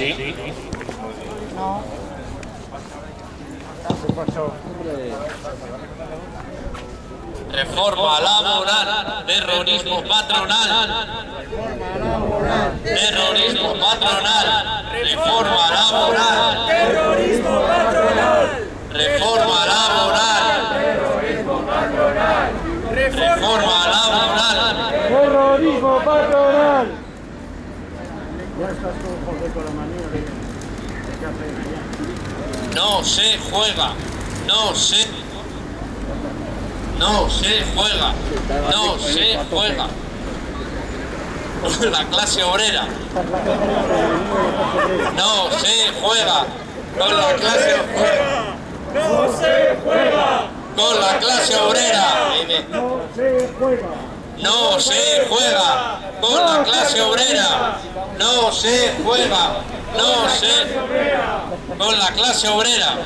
Sí. No. Reforma laboral, terrorismo patronal. Terrorismo patronal, reforma laboral. Terrorismo patronal. Reforma laboral. Reforma laboral. Terrorismo patronal. Ya estás con José con la manía de, de que hace allá. No se juega. No se. No se juega. No se juega. La clase obrera. No se juega. Con la clase obrera. No se juega. Con la clase obrera. No se juega. No se juega con la clase obrera. No se juega. No se con la clase obrera.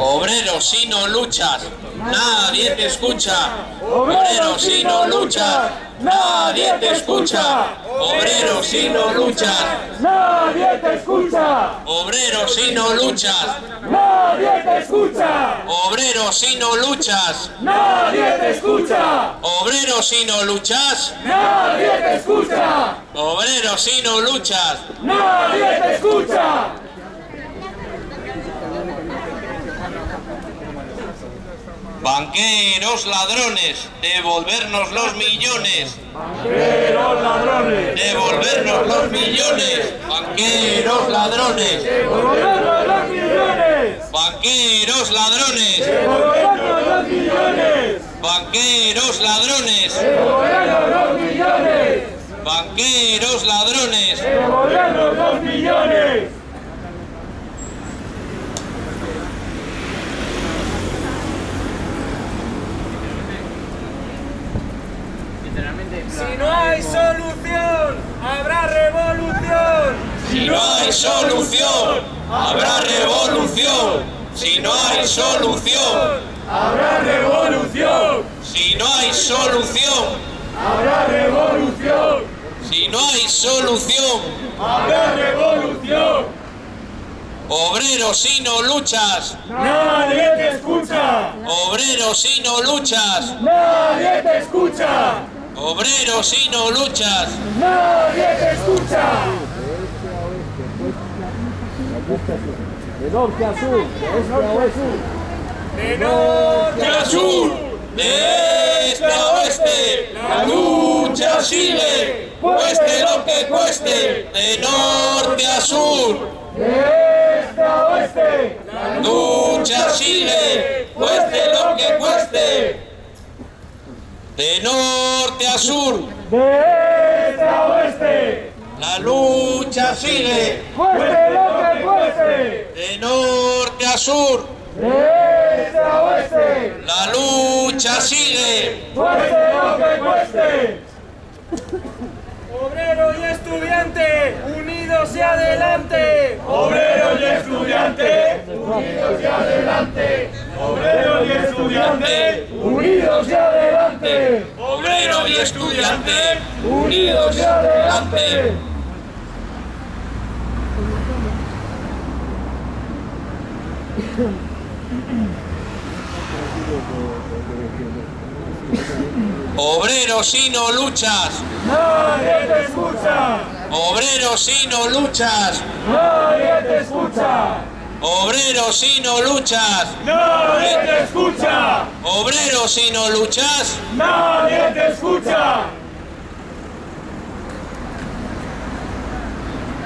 Obrero, si no luchas, nadie te escucha. Obrero, si no luchas, nadie te escucha. Obrero, si no luchas, Nadie te escucha. obrero, si no luchas. Nadie te escucha. Obrero, si no luchas. Nadie te escucha. Obrero, si no luchas. Nadie te escucha. Obrero, si no luchas. Nadie te escucha. Banqueros, ladrones, devolvernos los millones. Banqueros ladrones. Devolvernos los millones. Banqueros, ladrones. Devolvernos los millones. Banqueros, ladrones. Devolvernos los millones. Banqueros, ladrones. Devolvernos los millones. Banqueros, ladrones. Devolvernos los millones. Si no hay solución, habrá revolución. Si no hay solución, habrá revolución. Si no hay solución, Habrá revolución. si no hay solución, Habrá revolución. si no hay solución, Habrá revolución. obrero si no luchas, Nadie te escucha. obrero si no luchas, Nadie te escucha. obrero si no luchas, Nadie te escucha. De norte a sur, de este a oeste. De norte a sur, de este a oeste, la lucha sigue, cueste lo que cueste, de norte a sur. De este a oeste. La lucha sigue, cueste lo que cueste. De norte a sur, De este a oeste. La lucha sigue. Cueste lo que cueste. De norte a sur, De este a oeste. la lucha sigue. Cueste lo que cueste. Obrero y estudiante, unidos y adelante. Obrero y estudiante, unidos y adelante. Obrero y estudiante, unidos y adelante. Obrero y estudiante, Unidos y adelante. Obrero si no luchas, Nadie te escucha. obrero si no luchas, Nadie te escucha. Obrero si no luchas, Nadie te escucha. obrero si no luchas, Nadie te escucha.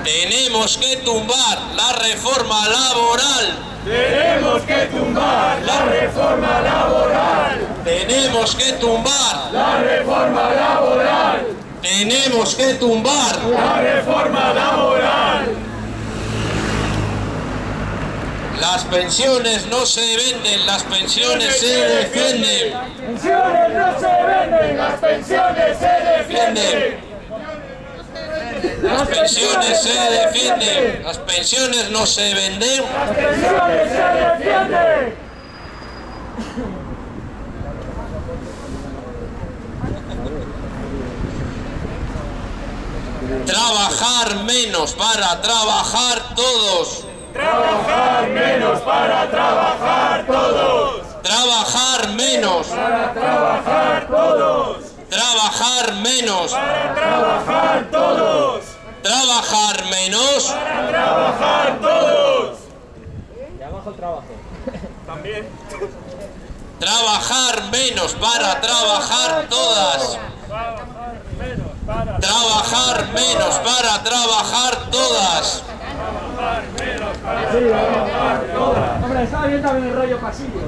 tenemos que tumbar la reforma laboral, Tenemos que tumbar la reforma laboral. tenemos que tumbar, La reforma laboral. tenemos que tumbar, La reforma laboral. Las pensiones no se venden, las pensiones se defienden, Pensiones no se venden, las pensiones se defienden. Las pensiones se defienden. Las pensiones no se venden. Las pensiones se defienden. Trabajar menos para trabajar todos. Trabajar menos para trabajar todos. Trabajar menos. Para trabajar todos. Trabajar menos. Para trabajar todos. Trabajar menos. Para trabajar todos. También. Trabajar menos para trabajar todas. Trabajar menos para Trabajar menos para trabajar todas. Hombre, estaba bien también el rollo pasillo.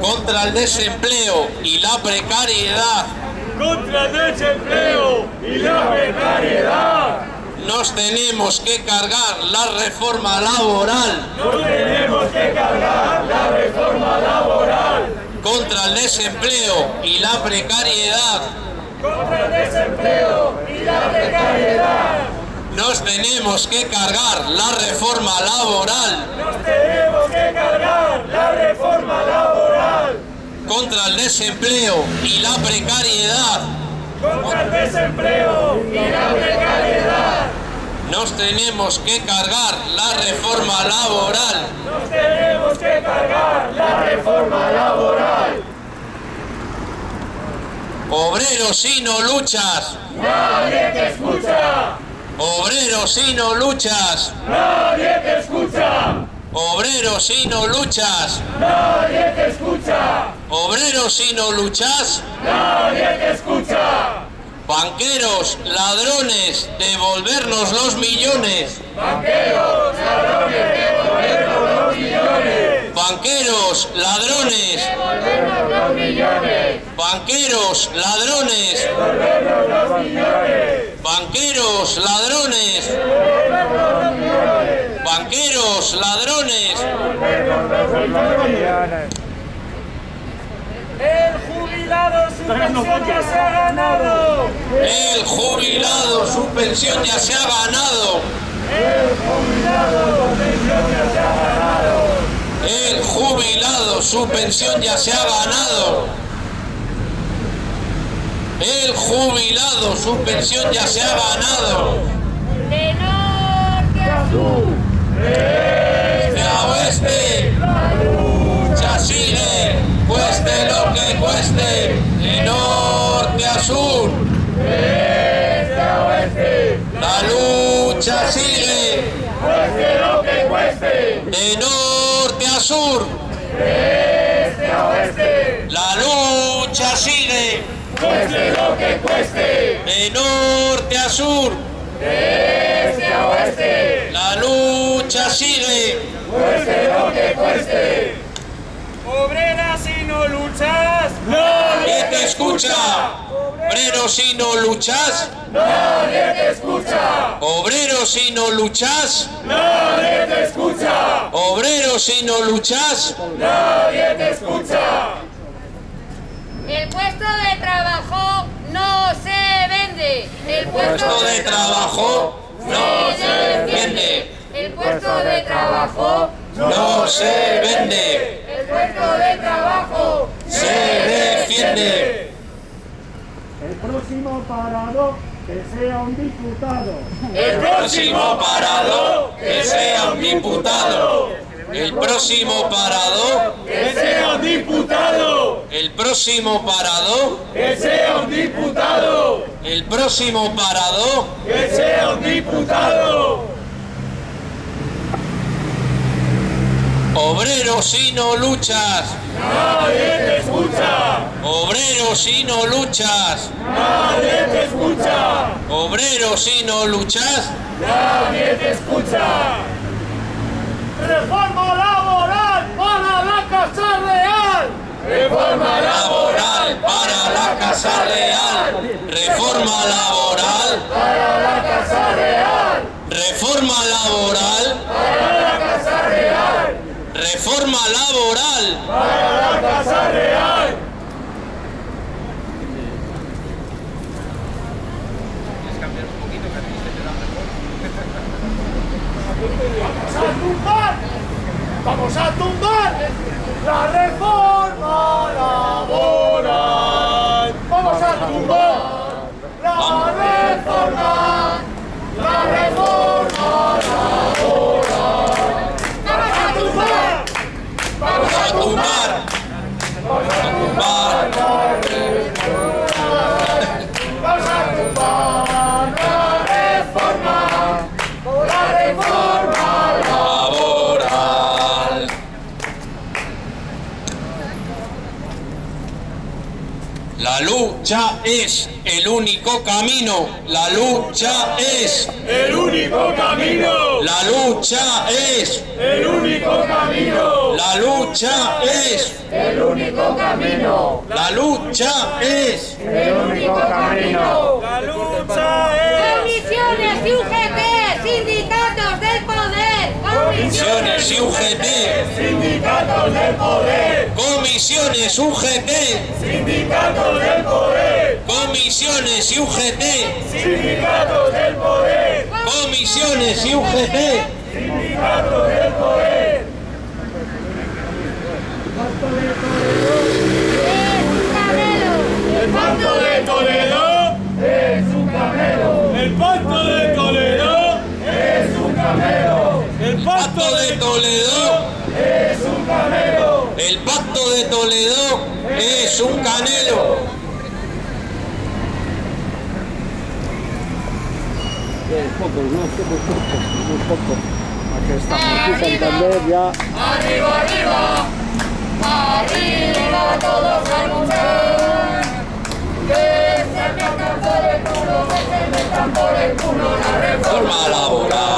Contra el desempleo y la precariedad. contra el desempleo y la precariedad. Nos tenemos que cargar la reforma laboral No tenemos que cargar la reforma laboral contra el desempleo y la precariedad. contra el desempleo y la precariedad. Nos tenemos que cargar la reforma laboral Nos tenemos que cargar la reforma laboral contra el desempleo y la precariedad. contra el desempleo y la precariedad. Nos tenemos que cargar la reforma laboral. Nos tenemos que cargar la reforma laboral. Obreros si no luchas, Nadie te escucha, obreros si no luchas, nadie te escucha, obreros si no luchas, nadie te escucha, obreros si no luchas, nadie te escucha. Banqueros, ladrones, devolvernos los millones, Banqueros, ladrones, devolvernos los millones. banqueros, ladrones, Devolvernos los millones. banqueros, ladrones, Devolvernos los millones. banqueros, ladrones, Devolvernos los millones. banqueros, ladrones, Devolvernos los millones. El jubilado su pensión ya se ha ganado. el jubilado su pensión ya se ha ganado. El jubilado su pensión ya se ha ganado. El jubilado su pensión ya se ha ganado. El jubilado su pensión ya se ha ganado. De norte a lucha sigue, cueste lo que cueste. de norte a sur. Este a oeste, La lucha sigue, cueste lo que cueste. de norte a sur. Este a oeste, La lucha sigue, cueste lo que cueste. Obreras si no luchas, nadie te escucha. Obreros si no luchas, nadie te escucha. obreros si no luchas, Nadie te escucha, obreros si no luchas, nadie te escucha. El puesto de trabajo no se vende. El puesto de trabajo no se vende, El puesto de trabajo no se vende, El puesto de trabajo se defiende. El próximo parado que sea un diputado. El próximo parado que sea un diputado. El próximo parado, Que sea un diputado, el próximo parado, que sea un diputado, el próximo parado. que sea un diputado. Obreros si no luchas, Nadie te escucha, obreros si no luchas, nadie te escucha, obreros si no luchas, nadie te escucha. Reforma laboral para la Casa Real. Reforma laboral para la Casa Real, reforma laboral, para la Casa Real. reforma laboral, Para. Reforma laboral. para la Casa Real. Vamos a tumbar, vamos a tumbar la reforma lucha es el único camino. La lucha es. El único camino, La lucha es. el único camino, La lucha es. El único camino. La lucha es. El único camino. la lucha es Comisiones y UGT, sindicatos del poder. Comisiones y UGT. sindicatos del poder, Comisiones UGT. sindicatos del poder, Comisiones y UGT. sindicatos del poder, Comisiones y UGT. sindicatos del poder. El pacto de Toledo es un camelo. El pacto de Toledo Pacto de Toledo. es un camelo. El pacto de Toledo es un canelo. Pocos, no, muy pocos. Aquí estamos, aquí Santander ya. Arriba, arriba. Arriba todos a luchar. Que se metan por el culo, que se metan por el culo la. Reforma laboral.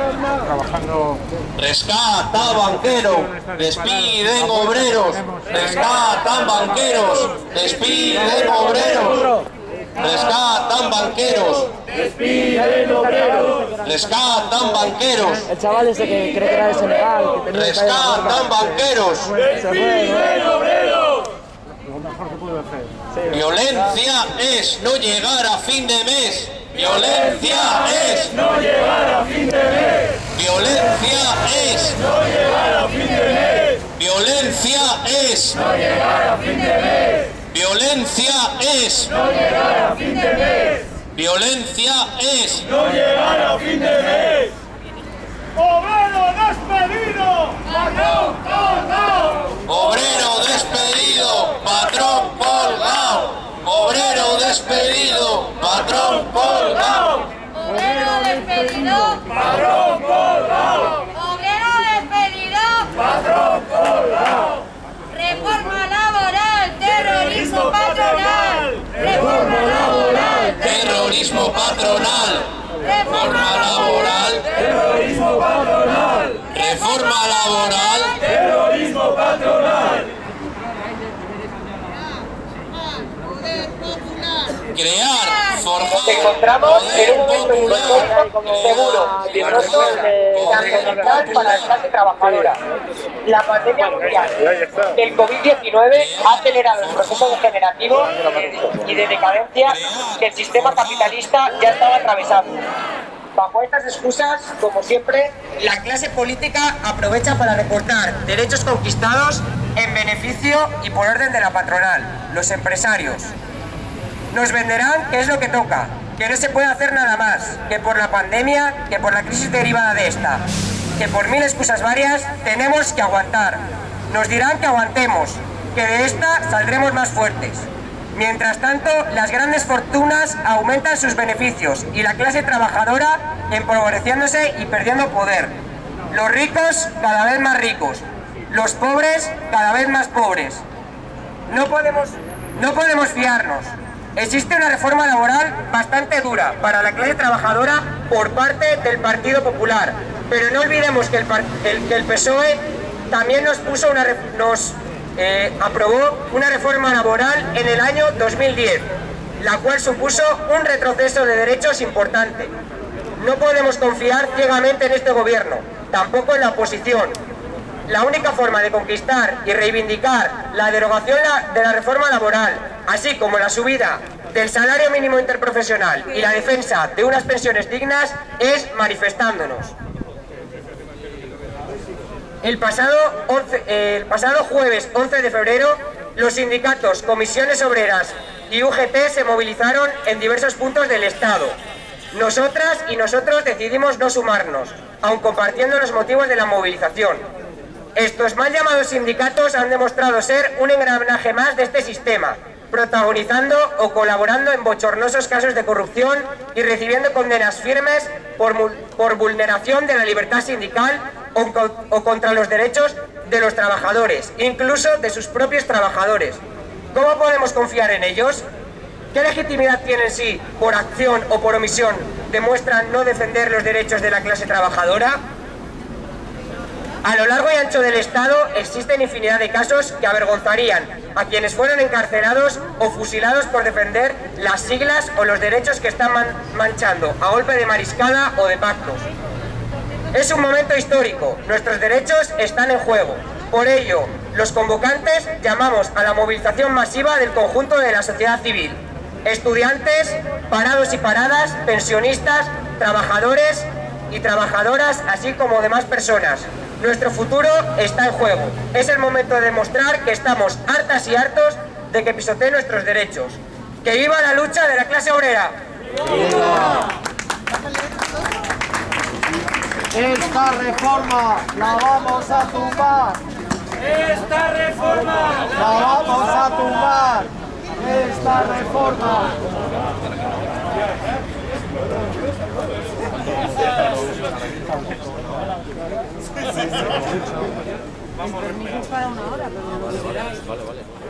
trabajando. Rescata banquero, despiden obreros, rescatan banqueros, despiden obreros, rescatan banqueros, Despiden obreros. rescatan banqueros, El chaval ese que cree que era de Senegal, que tenía rescatan banqueros, Despiden obreros. lo mejor que puedo hacer. violencia es no llegar a fin de mes, violencia es, No llegar a fin de mes. Violencia es, No llegar a fin de mes. violencia es, No llegar a fin de mes. violencia es. No llegar a fin de mes. Obrero despedido. Patrón colgado. Obrero despedido, patrón colgado. Obrero despedido, patrón colgado. Obrero despedido. Patrón colgado. Obrero despedido. Patrón colgado. Reforma laboral. Terrorismo patronal. Reforma laboral. Terrorismo patronal. Reforma laboral. Terrorismo patronal. Laboral. Terrorismo patronal. Crear, forjar. Nos encontramos en un momento histórico, seguro, vigoroso de transitar para la clase trabajadora. La pandemia mundial del COVID-19 ha acelerado el proceso degenerativo y de decadencia que el sistema capitalista ya estaba atravesando. Bajo estas excusas, como siempre, la clase política aprovecha para recortar derechos conquistados en beneficio y por orden de la patronal, los empresarios. Nos venderán que es lo que toca, que no se puede hacer nada más, que por la pandemia, que por la crisis derivada de esta, que por mil excusas varias tenemos que aguantar. Nos dirán que aguantemos, que de esta saldremos más fuertes. Mientras tanto, las grandes fortunas aumentan sus beneficios y la clase trabajadora empobreciéndose y perdiendo poder. Los ricos cada vez más ricos, los pobres cada vez más pobres. no podemos, no podemos fiarnos. Existe una reforma laboral bastante dura para la clase trabajadora por parte del Partido Popular, pero no olvidemos que el, PSOE también nos, puso una, eh, aprobó una reforma laboral en el año 2010, la cual supuso un retroceso de derechos importante. No podemos confiar ciegamente en este gobierno, tampoco en la oposición. La única forma de conquistar y reivindicar la derogación de la reforma laboral, así como la subida del salario mínimo interprofesional y la defensa de unas pensiones dignas, es manifestándonos. El pasado, jueves 11 de febrero, los sindicatos, comisiones obreras y UGT se movilizaron en diversos puntos del Estado, nosotras y nosotros decidimos no sumarnos, aun compartiendo los motivos de la movilización. Estos mal llamados sindicatos han demostrado ser un engranaje más de este sistema, protagonizando o colaborando en bochornosos casos de corrupción y recibiendo condenas firmes por, vulneración de la libertad sindical o, contra los derechos de los trabajadores, incluso de sus propios trabajadores. ¿Cómo podemos confiar en ellos? ¿Qué legitimidad tienen si, por acción o por omisión, demuestran no defender los derechos de la clase trabajadora? A lo largo y ancho del Estado existen infinidad de casos que avergonzarían a quienes fueron encarcelados o fusilados por defender las siglas o los derechos que están manchando a golpe de mariscada o de pactos. Es un momento histórico, nuestros derechos están en juego. Por ello, los convocantes llamamos a la movilización masiva del conjunto de la sociedad civil, estudiantes, parados y paradas, pensionistas, trabajadores y trabajadoras, así como demás personas. Nuestro futuro está en juego. Es el momento de demostrar que estamos hartas y hartos de que pisoteen nuestros derechos. ¡Que viva la lucha de la clase obrera! Esta reforma la vamos a tumbar. Esta reforma la vamos a tumbar esta reforma. Vamos para una hora, pero no lo Vale, vale.